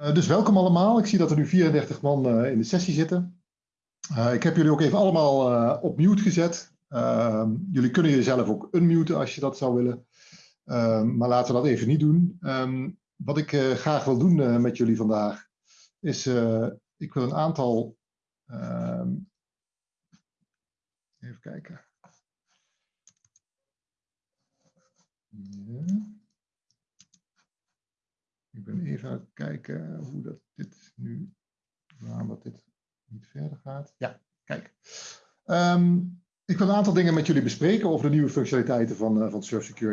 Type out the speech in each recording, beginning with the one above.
Uh, dus welkom allemaal. Ik zie dat er nu 34 man uh, in de sessie zitten. Uh, ik heb jullie ook even allemaal op mute gezet. Ehm, jullie kunnen jezelf ook unmuten als je dat zou willen. Ehm, maar laten we dat even niet doen. Um, wat ik graag wil doen met jullie vandaag is, ik wil een aantal... even kijken. Ja. Ik ben even aan het kijken hoe dat dit nu, waarom dat dit niet verder gaat. Ja, kijk. Um, ik wil een aantal dingen met jullie bespreken over de nieuwe functionaliteiten van, uh, van Surf. Uh,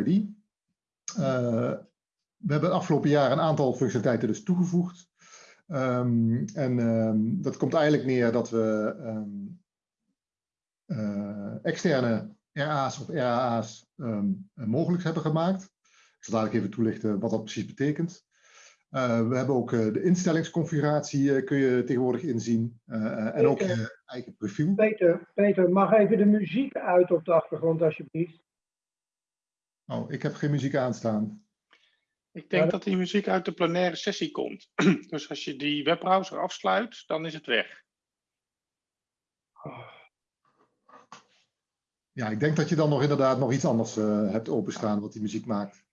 we hebben het afgelopen jaar een aantal functionaliteiten dus toegevoegd. Um, en um, dat komt eigenlijk neer dat we uh, externe RA's of RAA's mogelijk hebben gemaakt. Ik zal dadelijk even toelichten wat dat precies betekent. Uh, we hebben ook uh, de instellingsconfiguratie uh, kun je tegenwoordig inzien. en ook je eigen profiel. Peter, Peter, mag even de muziek uit op de achtergrond alsjeblieft? Oh, ik heb geen muziek aanstaan. Ik denk dat die muziek uit de plenaire sessie komt. dus als je die webbrowser afsluit, dan is het weg. Ja, ik denk dat je dan nog inderdaad nog iets anders hebt openstaan wat die muziek maakt.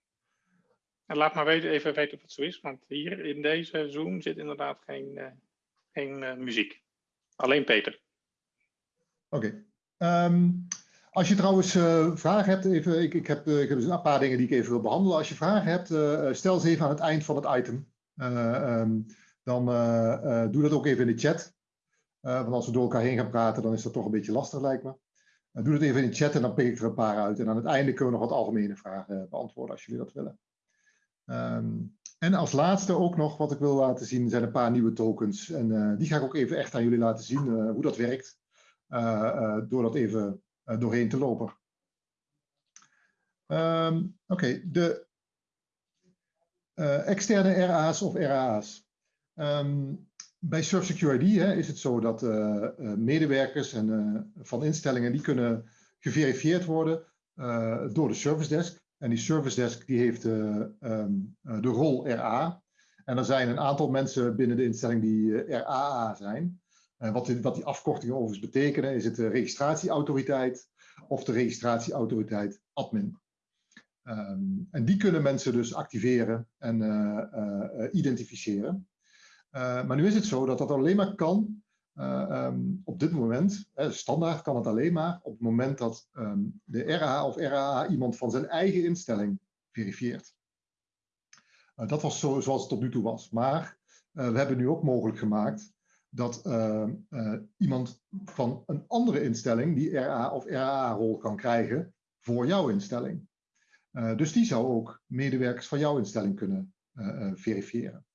En laat maar weten, even weten of het zo is, want hier in deze Zoom zit inderdaad geen, uh, geen uh, muziek. Alleen Peter. Oké. Um, als je trouwens uh, vragen hebt, even, ik, ik, heb, ik heb dus een paar dingen die ik even wil behandelen. Als je vragen hebt, stel ze even aan het eind van het item. Um, dan doe dat ook even in de chat. want als we door elkaar heen gaan praten, dan is dat toch een beetje lastig, lijkt me. doe dat even in de chat en dan pik ik er een paar uit. En aan het einde kunnen we nog wat algemene vragen beantwoorden als jullie dat willen. Um, en als laatste ook nog wat ik wil laten zien zijn een paar nieuwe tokens. En uh, die ga ik ook even echt aan jullie laten zien uh, hoe dat werkt. Uh, door dat even doorheen te lopen. Um, Oké, de externe RA's of RAA's. Um, bij Surf Security hè, is het zo dat medewerkers en, van instellingen die kunnen geverifieerd worden door de service desk. En die service desk die heeft uh, um, de rol RA. En er zijn een aantal mensen binnen de instelling die uh, RAA zijn. Wat, die, wat die afkortingen overigens betekenen, is het de registratieautoriteit of de registratieautoriteit admin. Um, en die kunnen mensen dus activeren en identificeren. maar nu is het zo dat dat alleen maar kan um, op dit moment, hè, standaard kan het alleen maar op het moment dat um, de RA of RAA iemand van zijn eigen instelling verifieert. Uh, dat was zo, zoals het tot nu toe was. Maar uh, we hebben nu ook mogelijk gemaakt dat ehm, iemand van een andere instelling die RA of RAA-rol kan krijgen voor jouw instelling. dus die zou ook medewerkers van jouw instelling kunnen verifiëren.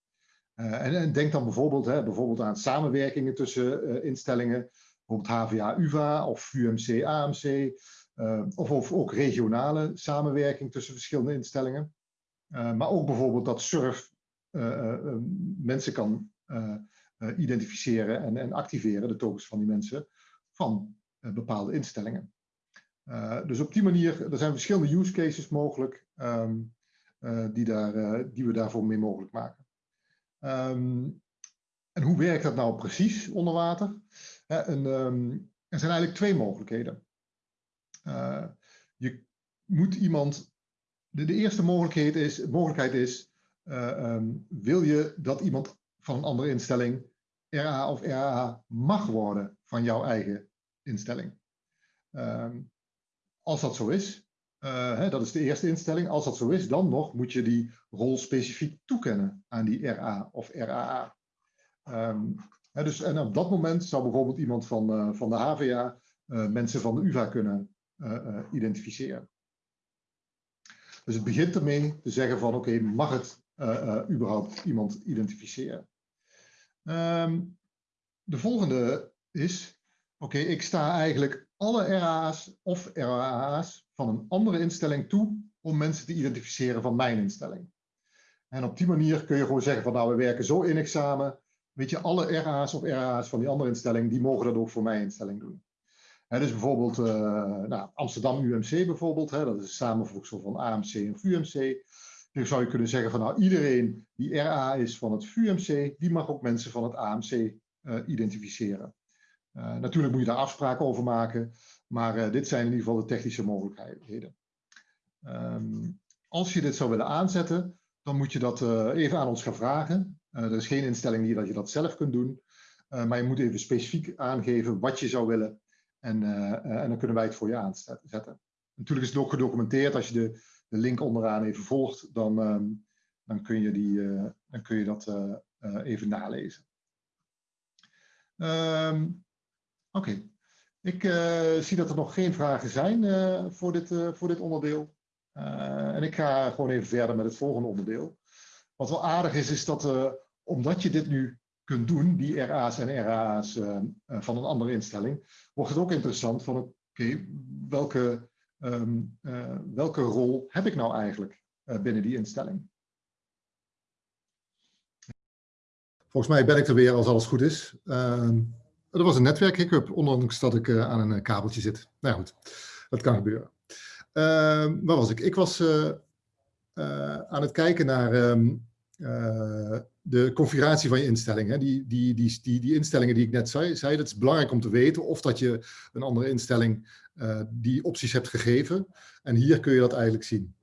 Uh, en, en, denk dan bijvoorbeeld, hè, bijvoorbeeld aan samenwerkingen tussen uh, instellingen, bijvoorbeeld HVA-UVA of UMC-AMC, eh, of, of, ook regionale samenwerking tussen verschillende instellingen. maar ook bijvoorbeeld dat SURF mensen kan identificeren en, en, activeren, de tokens van die mensen, van bepaalde instellingen. dus op die manier, er zijn verschillende use cases mogelijk um, die, daar, die we daarvoor mee mogelijk maken. Um, en hoe werkt dat nou precies onder water? en, um, er zijn eigenlijk twee mogelijkheden. Uh, je moet iemand. De, eerste mogelijkheid is, mogelijkheid is uh, um, wil je dat iemand van een andere instelling RA of RA mag worden van jouw eigen instelling? als dat zo is, uh, hè, dat is de eerste instelling. Als dat zo is, dan nog moet je die rol specifiek toekennen aan die RA of RAA. Um, hè, dus, en op dat moment zou bijvoorbeeld iemand van, uh, van de HVA uh, mensen van de UvA kunnen identificeren. Dus het begint ermee te zeggen van oké, mag het überhaupt iemand identificeren? Um, de volgende is, oké, ik sta eigenlijk alle RA's of RAA's van een andere instelling toe om mensen te identificeren van mijn instelling. En op die manier kun je gewoon zeggen van nou we werken zo innig samen. Weet je, alle RA's of RA's van die andere instelling, die mogen dat ook voor mijn instelling doen. He, dus bijvoorbeeld uh, nou, Amsterdam UMC bijvoorbeeld, dat is een samenvoegsel van AMC en VUMC. Dan zou je kunnen zeggen van nou iedereen die RA is van het VUMC, die mag ook mensen van het AMC identificeren. Natuurlijk moet je daar afspraken over maken, maar dit zijn in ieder geval de technische mogelijkheden. Um, als je dit zou willen aanzetten, dan moet je dat uh, even aan ons gaan vragen. Er is geen instelling hier dat je dat zelf kunt doen. Maar je moet even specifiek aangeven wat je zou willen. En, en dan kunnen wij het voor je aanzetten. Natuurlijk is het ook gedocumenteerd. Als je de, de link onderaan even volgt, dan, um, dan, kun, je die, dan kun je dat even nalezen. Um, Oké. Ik zie dat er nog geen vragen zijn voor, dit, voor dit onderdeel. En ik ga gewoon even verder met het volgende onderdeel. Wat wel aardig is, is dat omdat je dit nu kunt doen, die RA's en RA's eh, van een andere instelling, wordt het ook interessant van oké, welke, um, welke rol heb ik nou eigenlijk binnen die instelling? Volgens mij ben ik er weer als alles goed is. Ehm, er was een netwerkhiccup, ondanks dat ik aan een kabeltje zit. Nou goed, dat kan gebeuren. Uh, waar was ik? Ik was uh, aan het kijken naar um, de configuratie van je instellingen. Die, die, die, die, die instellingen die ik net zei, zei, dat is belangrijk om te weten of dat je een andere instelling die opties hebt gegeven. En hier kun je dat eigenlijk zien.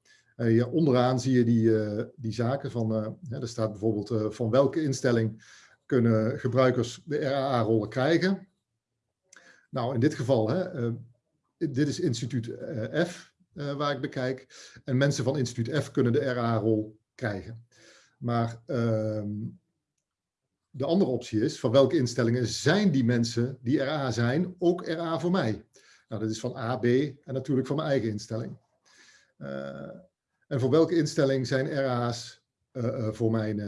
onderaan zie je die, die zaken van, er staat bijvoorbeeld van welke instelling kunnen gebruikers de RAA-rollen krijgen. Nou, in dit geval, hè, dit is instituut F, uh, waar ik bekijk. En mensen van instituut F kunnen de RA-rol krijgen. Maar uh, de andere optie is, van welke instellingen zijn die mensen die RA zijn, ook RA voor mij? Nou, dat is van A, B en natuurlijk van mijn eigen instelling. En voor welke instelling zijn RA's voor mijn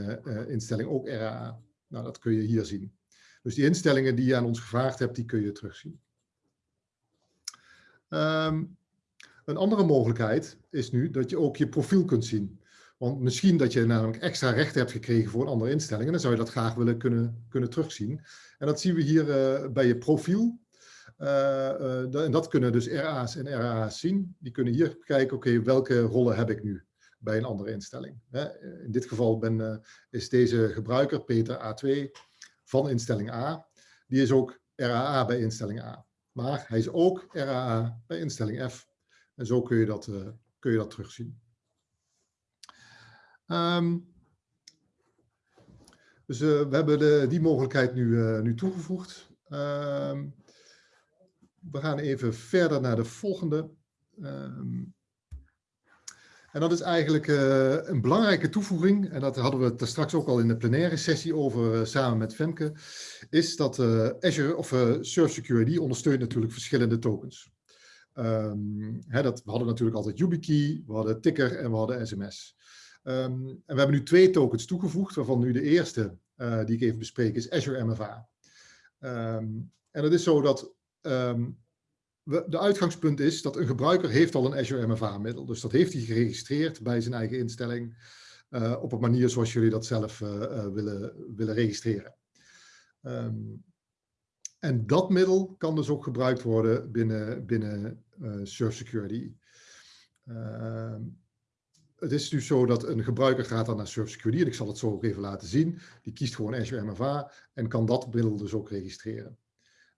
instelling ook RA? Nou, dat kun je hier zien. Dus die instellingen die je aan ons gevraagd hebt, die kun je terugzien. Um, een andere mogelijkheid is nu dat je ook je profiel kunt zien. Want misschien dat je namelijk extra rechten hebt gekregen voor een andere instelling. En dan zou je dat graag willen kunnen, kunnen terugzien. En dat zien we hier uh, bij je profiel. Uh, uh, en dat kunnen dus RA's en RA's zien. Die kunnen hier kijken, oké, welke rollen heb ik nu bij een andere instelling. In dit geval ben, is deze gebruiker, Peter A2, van instelling A. Die is ook RAA bij instelling A. Maar hij is ook RAA bij instelling F. En zo kun je dat, uh, kun je dat terugzien. Um, dus uh, we hebben de, die mogelijkheid nu, nu toegevoegd. Um, we gaan even verder naar de volgende. Um, en dat is eigenlijk uh, een belangrijke toevoeging, en dat hadden we het straks ook al in de plenaire sessie over uh, samen met Femke, is dat uh, Azure of Surf Security ondersteunt natuurlijk verschillende tokens. Um, hè, dat, we hadden natuurlijk altijd YubiKey, we hadden Ticker en we hadden SMS. Um, en we hebben nu twee tokens toegevoegd, waarvan nu de eerste die ik even bespreek is Azure MFA. Um, en het is zo dat de uitgangspunt is dat een gebruiker heeft al een Azure MFA-middel. Dus dat heeft hij geregistreerd bij zijn eigen instelling uh, op een manier zoals jullie dat zelf uh, uh, willen, willen registreren. Um, en dat middel kan dus ook gebruikt worden binnen, binnen Surf Security. Uh, het is dus zo dat een gebruiker gaat dan naar Surf Security, en ik zal het zo ook even laten zien. Die kiest gewoon Azure MFA en kan dat middel dus ook registreren.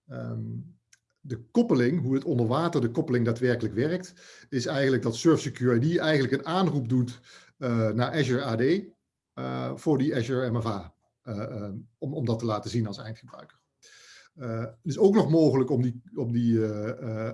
Um, de koppeling, hoe het onder water de koppeling daadwerkelijk werkt, is eigenlijk dat Surf Security eigenlijk een aanroep doet uh, naar Azure AD uh, voor die Azure MFA, uh, om, om dat te laten zien als eindgebruiker. Het is ook nog mogelijk om die, om die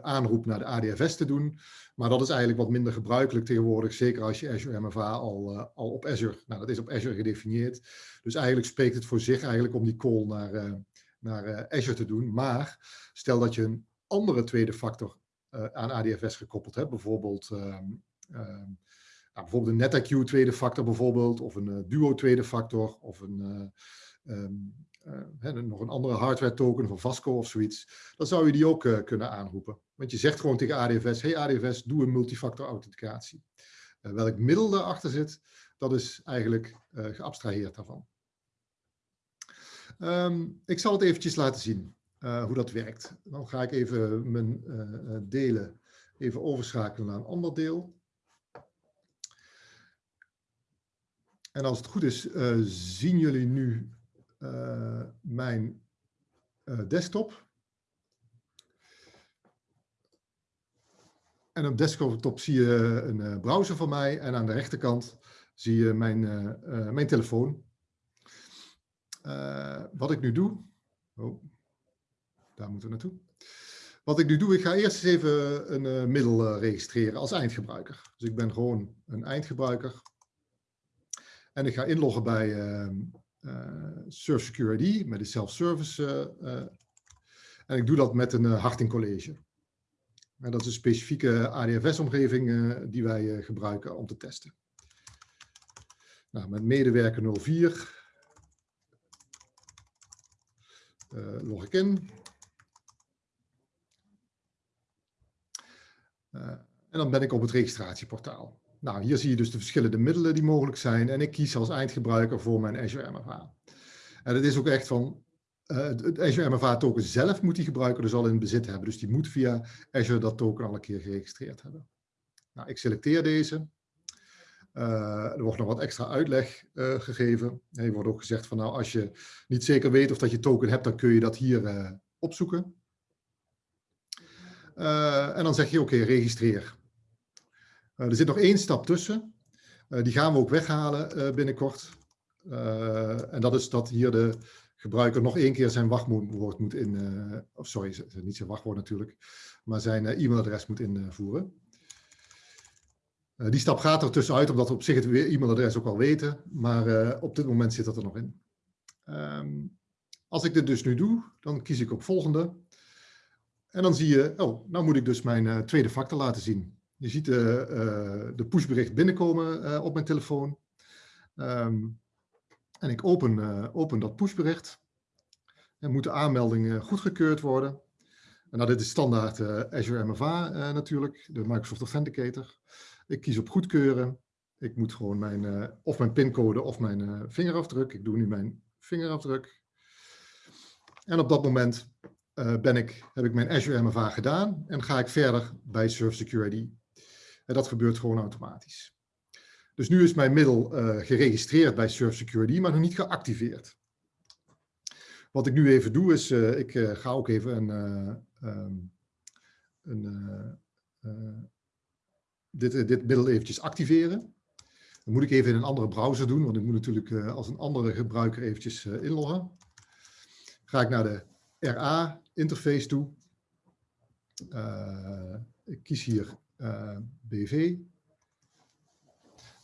aanroep naar de ADFS te doen. Maar dat is eigenlijk wat minder gebruikelijk tegenwoordig. Zeker als je Azure MFA al, al op Azure, nou dat is op Azure gedefinieerd. Dus eigenlijk spreekt het voor zich eigenlijk om die call naar, naar Azure te doen. Maar stel dat je een andere tweede factor aan ADFS gekoppeld hebt. Bijvoorbeeld, um, um, nou, bijvoorbeeld een NetIQ tweede factor bijvoorbeeld. Of een Duo tweede factor. Of een... Uh, nog een andere hardware token van Vasco of zoiets, dan zou je die ook kunnen aanroepen. Want je zegt gewoon tegen ADFS, hey ADFS, doe een multifactor authenticatie. Welk middel daarachter zit, dat is eigenlijk geabstraheerd daarvan. Um, ik zal het eventjes laten zien hoe dat werkt. Dan ga ik even mijn delen even overschakelen naar een ander deel. En als het goed is, zien jullie nu mijn desktop. En op desktop zie je een browser van mij en aan de rechterkant zie je mijn, mijn telefoon. Wat ik nu doe, oh, daar moeten we naartoe. Wat ik nu doe, ik ga eerst eens even een middel registreren als eindgebruiker. Dus ik ben gewoon een eindgebruiker. En ik ga inloggen bij uh, Surf Security met de self-service. En ik doe dat met een Harting College. En dat is een specifieke ADFS-omgeving die wij gebruiken om te testen. Nou, met medewerker 04 log ik in. en dan ben ik op het registratieportaal. Nou, hier zie je dus de verschillende middelen die mogelijk zijn. En ik kies als eindgebruiker voor mijn Azure MFA. En het is ook echt van, uh, het Azure MFA token zelf moet die gebruiker dus al in bezit hebben. Dus die moet via Azure dat token al een keer geregistreerd hebben. Nou, ik selecteer deze. Uh, er wordt nog wat extra uitleg uh, gegeven. Er wordt ook gezegd van nou, als je niet zeker weet of dat je token hebt, dan kun je dat hier opzoeken. en dan zeg je oké, registreer. Eh, er zit nog één stap tussen. Eh, die gaan we ook weghalen eh, binnenkort. en dat is dat hier de gebruiker nog één keer zijn wachtwoord moet in, of sorry, niet zijn wachtwoord natuurlijk, maar zijn e-mailadres moet invoeren. Die stap gaat er tussenuit, omdat we op zich het e-mailadres ook al weten, maar op dit moment zit dat er nog in. Um, als ik dit dus nu doe, dan kies ik op volgende. En dan zie je, oh, nou moet ik dus mijn tweede factor laten zien. Je ziet de, pushbericht binnenkomen op mijn telefoon. Um, en ik open, open dat pushbericht. En moet de aanmelding goedgekeurd worden. En nou, dit is standaard Azure MFA natuurlijk, de Microsoft Authenticator. Ik kies op goedkeuren. Ik moet gewoon mijn, of mijn pincode of mijn vingerafdruk. Ik doe nu mijn vingerafdruk. En op dat moment ben ik, heb ik mijn Azure MFA gedaan en ga ik verder bij Surf Security en dat gebeurt gewoon automatisch. Dus nu is mijn middel geregistreerd bij Surf Security, maar nog niet geactiveerd. Wat ik nu even doe is, ik ga ook even een, um, een dit, dit middel eventjes activeren. Dan moet ik even in een andere browser doen, want ik moet natuurlijk als een andere gebruiker eventjes inloggen. Ga ik naar de RA-interface toe. ik kies hier BV.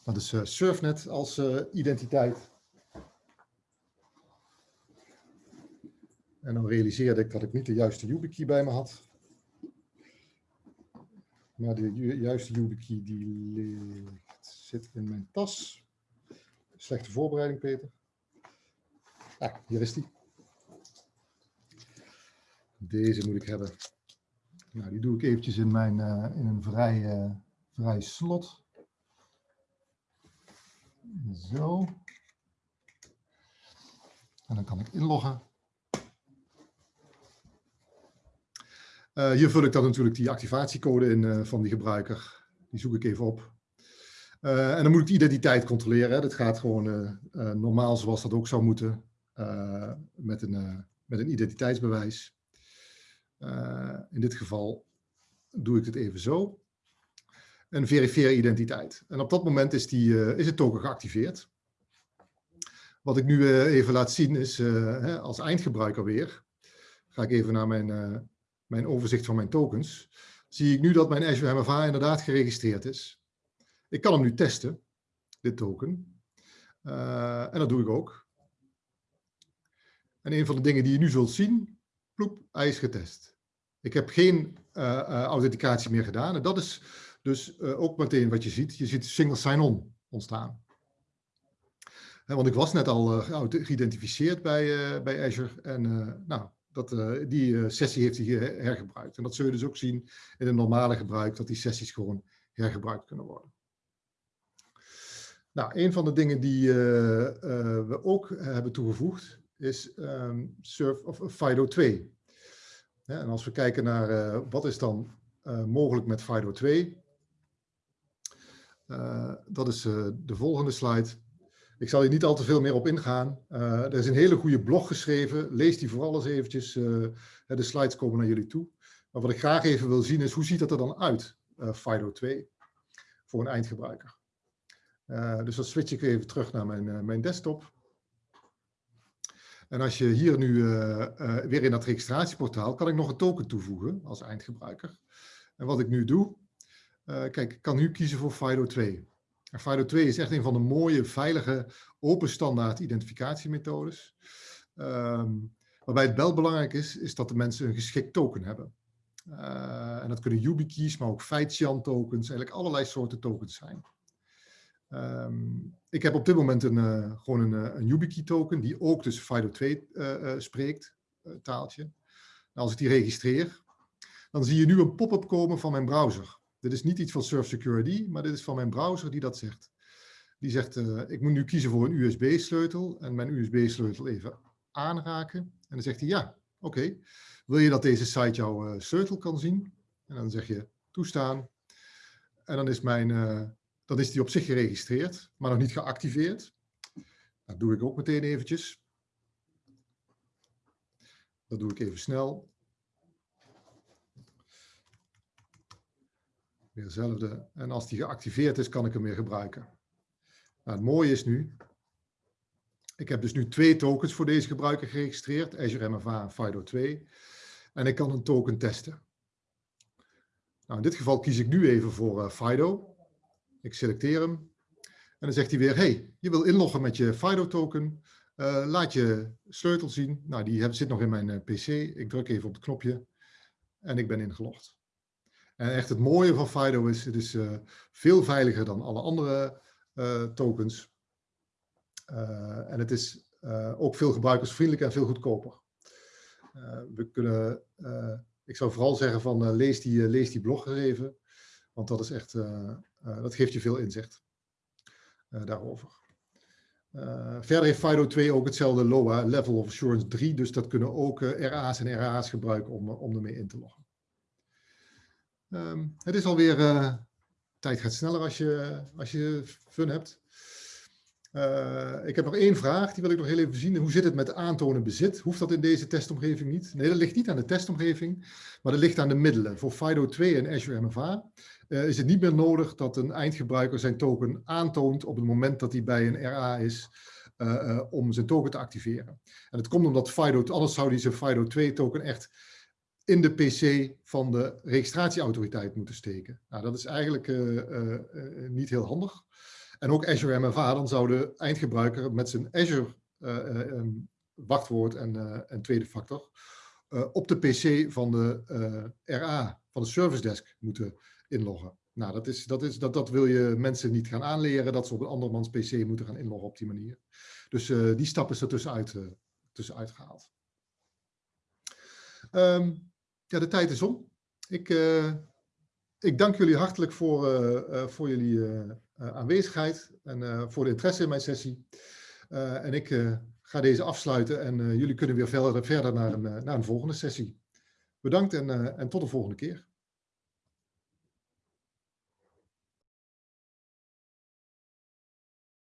Dat is Surfnet als identiteit. En dan realiseerde ik dat ik niet de juiste YubiKey bij me had. Maar de ju juiste YubiKey die ligt, zit in mijn tas. Slechte voorbereiding, Peter. Ah, hier is die. Deze moet ik hebben. Nou, die doe ik eventjes in, mijn, uh, in een vrij, uh, vrij slot. Zo. En dan kan ik inloggen. Uh, hier vul ik dan natuurlijk die activatiecode in van die gebruiker. Die zoek ik even op. en dan moet ik de identiteit controleren. Hè. Dat gaat gewoon normaal zoals dat ook zou moeten. met, een, met een identiteitsbewijs. In dit geval doe ik het even zo. En verifieer identiteit. En op dat moment is, die, is het token geactiveerd. Wat ik nu even laat zien is, als eindgebruiker weer, ga ik even naar mijn, mijn overzicht van mijn tokens. Zie ik nu dat mijn Azure MFA inderdaad geregistreerd is. Ik kan hem nu testen, dit token. en dat doe ik ook. En een van de dingen die je nu zult zien, ploep, hij is getest. Ik heb geen uh, authenticatie meer gedaan. En dat is dus ook meteen wat je ziet. Je ziet single sign-on ontstaan. Want ik was net al geïdentificeerd bij, bij Azure. En nou, dat, die sessie heeft hij hergebruikt. En dat zul je dus ook zien in een normale gebruik, dat die sessies gewoon hergebruikt kunnen worden. Nou, een van de dingen die we ook hebben toegevoegd is um, Surf of FIDO 2 en als we kijken naar wat is dan mogelijk met FIDO 2, uh, dat is de volgende slide. Ik zal hier niet al te veel meer op ingaan. Uh, er is een hele goede blog geschreven. Lees die vooral eens eventjes. Uh, de slides komen naar jullie toe. Maar wat ik graag even wil zien is, hoe ziet dat er dan uit, uh, FIDO 2, voor een eindgebruiker. dus dan switch ik even terug naar mijn, mijn desktop. En als je hier nu weer in dat registratieportaal, kan ik nog een token toevoegen als eindgebruiker. En wat ik nu doe, kijk, ik kan nu kiezen voor FIDO 2. FIDO 2 is echt een van de mooie, veilige, open standaard identificatiemethodes. Um, waarbij het wel belangrijk is, is dat de mensen een geschikt token hebben. Uh, en dat kunnen YubiKeys, maar ook Feitian tokens, eigenlijk allerlei soorten tokens zijn. Um, ik heb op dit moment een, uh, gewoon een, eh, een YubiKey token, die ook dus FIDO 2 uh, spreekt, taaltje. Als ik die registreer, dan zie je nu een pop-up komen van mijn browser. Dit is niet iets van Surf Security, maar dit is van mijn browser die dat zegt. Die zegt, uh, ik moet nu kiezen voor een USB-sleutel en mijn USB-sleutel even aanraken. En dan zegt hij, ja, oké. Wil je dat deze site jouw uh, sleutel kan zien? En dan zeg je, toestaan. En dan is, mijn, uh, dan is die op zich geregistreerd, maar nog niet geactiveerd. Dat doe ik ook meteen eventjes. Dat doe ik even snel. Weer hetzelfde. En als die geactiveerd is, kan ik hem weer gebruiken. Nou, het mooie is nu, ik heb dus nu twee tokens voor deze gebruiker geregistreerd, Azure MFA en FIDO 2. En ik kan een token testen. Nou, in dit geval kies ik nu even voor uh, FIDO. Ik selecteer hem. En dan zegt hij weer, hey, je wil inloggen met je FIDO token. Uh, laat je sleutel zien. Nou, die zit nog in mijn uh, PC. Ik druk even op het knopje en ik ben ingelogd. En echt het mooie van FIDO is, het is uh, veel veiliger dan alle andere uh, tokens. Uh, en het is ook veel gebruikersvriendelijker en veel goedkoper. we kunnen, ik zou vooral zeggen van lees, die, lees die blog even, want dat is echt, dat geeft je veel inzicht daarover. verder heeft FIDO 2 ook hetzelfde LOA, Level of Assurance 3, dus dat kunnen ook RA's en RA's gebruiken om, om ermee in te loggen. Um, het is alweer, uh, tijd gaat sneller als je, als je fun hebt. Uh, ik heb nog één vraag, die wil ik nog heel even zien. Hoe zit het met aantonen bezit? Hoeft dat in deze testomgeving niet? Nee, dat ligt niet aan de testomgeving, maar dat ligt aan de middelen. Voor FIDO 2 en Azure MFA uh, is het niet meer nodig dat een eindgebruiker zijn token aantoont op het moment dat hij bij een RA is, om zijn token te activeren. En dat komt omdat FIDO, anders zou hij zijn FIDO 2 token echt in de PC van de registratieautoriteit moeten steken. Nou, dat is eigenlijk uh, uh, uh, niet heel handig. En ook Azure MFA, dan zou de eindgebruiker met zijn Azure wachtwoord en, tweede factor op de PC van de RA, van de service desk moeten inloggen. Nou, dat, is, dat, is, dat, dat wil je mensen niet gaan aanleren, dat ze op een andermans PC moeten gaan inloggen op die manier. Dus die stap is er tussenuit, tussenuit gehaald. Um, ja, de tijd is om. Ik, uh, ik dank jullie hartelijk voor, uh, uh, voor jullie aanwezigheid en voor de interesse in mijn sessie. en ik ga deze afsluiten en jullie kunnen weer verder, verder naar, een, naar een volgende sessie. Bedankt en, en tot de volgende keer.